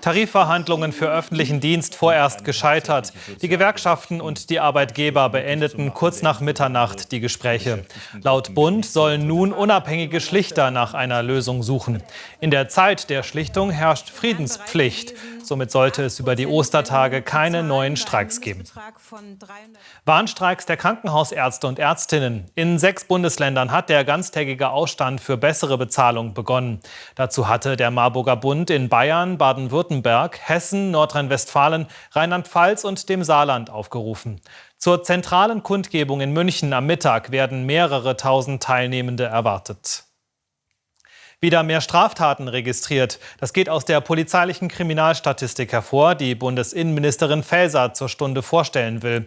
Tarifverhandlungen für öffentlichen Dienst vorerst gescheitert. Die Gewerkschaften und die Arbeitgeber beendeten kurz nach Mitternacht die Gespräche. Laut Bund sollen nun unabhängige Schlichter nach einer Lösung suchen. In der Zeit der Schlichtung herrscht Friedenspflicht. Somit sollte es über die Ostertage keine neuen Streiks geben. Warnstreiks der Krankenhausärzte und Ärztinnen. In sechs Bundesländern hat der ganztägige Ausstand für bessere Bezahlung begonnen. Dazu hatte der Marburger Bund in Bayern, Baden-Württemberg, Hessen, Nordrhein-Westfalen, Rheinland-Pfalz und dem Saarland aufgerufen. Zur zentralen Kundgebung in München am Mittag werden mehrere tausend Teilnehmende erwartet wieder mehr Straftaten registriert. Das geht aus der polizeilichen Kriminalstatistik hervor, die Bundesinnenministerin Faeser zur Stunde vorstellen will.